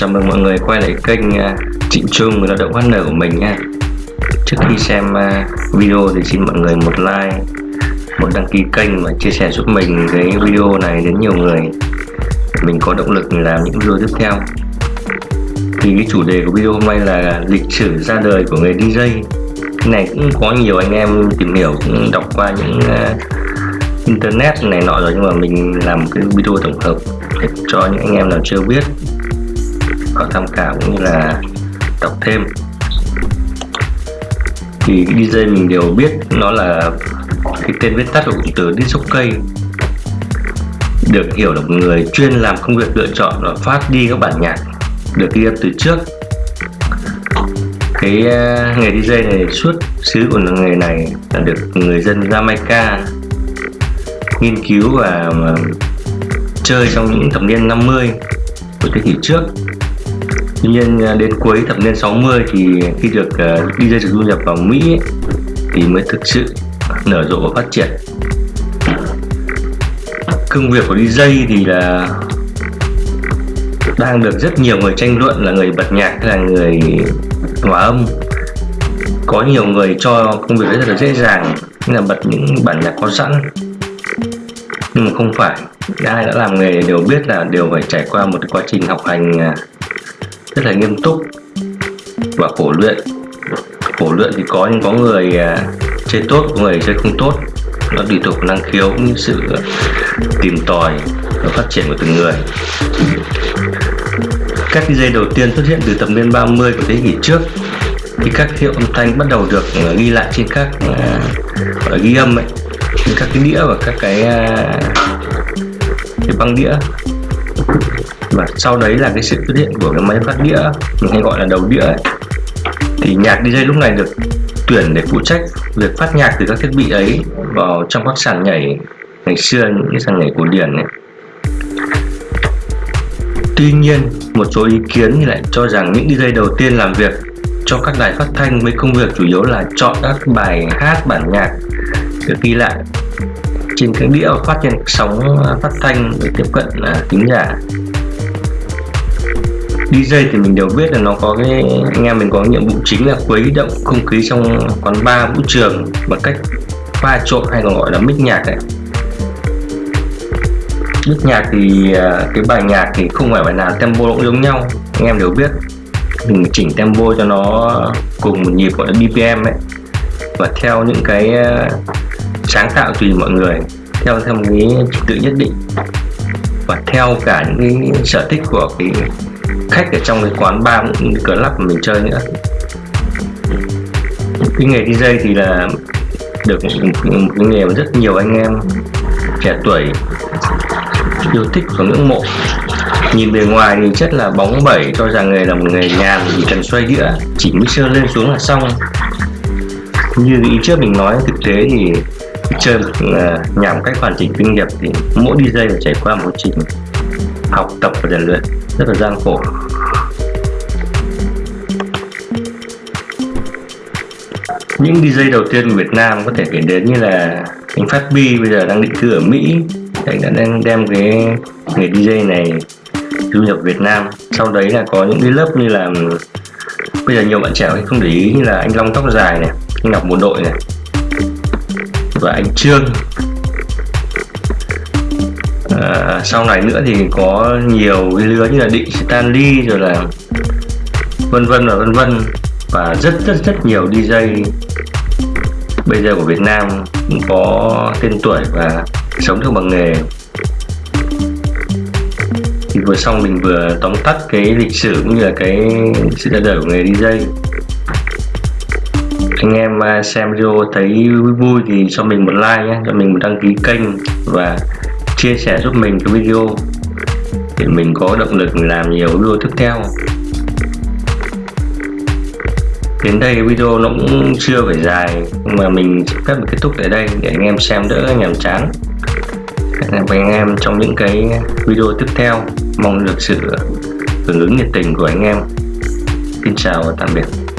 Chào mừng mọi người quay lại kênh à, Trịnh Trung, người lao động partner của mình nha. Trước khi xem à, video thì xin mọi người một like, một đăng ký kênh và chia sẻ giúp mình cái video này đến nhiều người. Mình có động lực làm những video tiếp theo. Thì cái chủ đề của video hôm nay là lịch sử ra đời của người DJ cái này cũng có nhiều anh em tìm hiểu, cũng đọc qua những à, internet này nọ rồi, nhưng mà mình làm cái video tổng hợp để cho những anh em nào chưa biết có tham khảo cũng như là đọc thêm. Thì DJ mình đều biết nó là cái tên viết tắt của cụm từ disc cây được hiểu là một người chuyên làm công việc lựa chọn và phát đi các bản nhạc được ghi âm từ trước. Cái uh, nghề DJ này suốt xứ của nghề này là được người dân Jamaica nghiên cứu và ờ, chơi trong những thập niên 50 của thế kỷ trước. Tuy nhiên à, đến cuối thập niên 60 thì khi được uh, DJ được du nhập vào Mỹ ấy, thì mới thực sự nở rộ và phát triển. Công việc của DJ thì là đang được rất nhiều người tranh luận là người bật nhạc hay là người hòa âm. Có nhiều người cho công việc đấy rất là dễ dàng như là bật những bản nhạc có sẵn. Nhưng mà không phải ai đã làm nghề đều biết là đều phải trải qua một quá trình học hành à, rất là nghiêm túc và khổ luyện. Khổ luyện thì có nhưng có người à, chơi tốt có người chơi không tốt. Nó tùy thuộc năng khiếu cũng như sự à, tìm tòi và phát triển của từng người. Các dây đầu tiên xuất hiện từ thập niên 30 của thế kỷ trước khi các hiệu âm thanh bắt đầu được à, ghi lại trên các uh, ghi âm ấy trên các cái đĩa và các cái uh, cái băng đĩa và sau đấy là cái sự xuất hiện của cái máy phát đĩa mình hay gọi là đầu đĩa ấy. thì nhạc DJ lúc này được tuyển để phụ trách việc phát nhạc từ các thiết bị ấy vào trong các sàn nhảy ngày xưa những cái sàn nhảy cổ điển ấy Tuy nhiên, một số ý kiến thì lại cho rằng những DJ đầu tiên làm việc cho các đài phát thanh với công việc chủ yếu là chọn các bài hát bản nhạc được ghi lại trên cái đĩa phát trên sóng phát thanh để tiếp cận là giả DJ thì mình đều biết là nó có cái, anh em mình có nhiệm vụ chính là khuấy động không khí trong quán bar, vũ trường bằng cách pha trộn hay còn gọi là mix nhạc đấy. mix nhạc thì à, cái bài nhạc thì không phải bài nào tempo cũng giống nhau, anh em đều biết. Mình chỉnh tempo cho nó cùng một nhịp gọi là BPM ấy. Và theo những cái à, sáng tạo tùy mọi người, theo theo một cái trình tự nhất định. Và theo cả những cái sở thích của cái khách ở trong cái quán bar cũng như club mà mình chơi nữa. Cái nghề DJ thì là được một, cái nghề mà rất nhiều anh em trẻ tuổi yêu thích và ngưỡng mộ. Nhìn bề ngoài thì chất là bóng bẩy cho rằng nghề là một nghề nhàn chỉ cần xoay đĩa chỉ mixer lên xuống là xong. Như ý trước mình nói thực tế thì chơi à, nhằm cách hoàn chỉnh kinh nghiệp thì mỗi DJ phải trải qua một trình học tập và rèn luyện. Rất là gian khổ. Những DJ đầu tiên của Việt Nam có thể kể đến như là anh Phát Bi bây giờ đang định cư ở Mỹ. Anh đã đang đem cái nghề DJ này du nhập Việt Nam. Sau đấy là có những cái lớp như là, bây giờ nhiều bạn trẻ không để ý như là anh Long tóc dài này, anh Ngọc bộ đội này, và anh Trương à, sau này nữa thì có nhiều cái lứa như là Định Stanley rồi là vân vân và vân vân. Và rất rất rất nhiều DJ bây giờ của Việt Nam cũng có tên tuổi và sống được bằng nghề. Thì vừa xong mình vừa tóm tắt cái lịch sử cũng như là cái sự ra đời của nghề DJ anh em à, xem video thấy vui vui thì cho mình một like nhé cho mình một đăng ký kênh và chia sẻ giúp mình cái video. Để mình có động lực làm nhiều video tiếp theo. Đến đây video nó cũng chưa phải dài, nhưng mà mình phép kết thúc tại đây để anh em xem đỡ nhàm chán. Hẹn gặp anh em trong những cái video tiếp theo. Mong được sự hưởng ứng nhiệt tình của anh em. Xin chào và tạm biệt.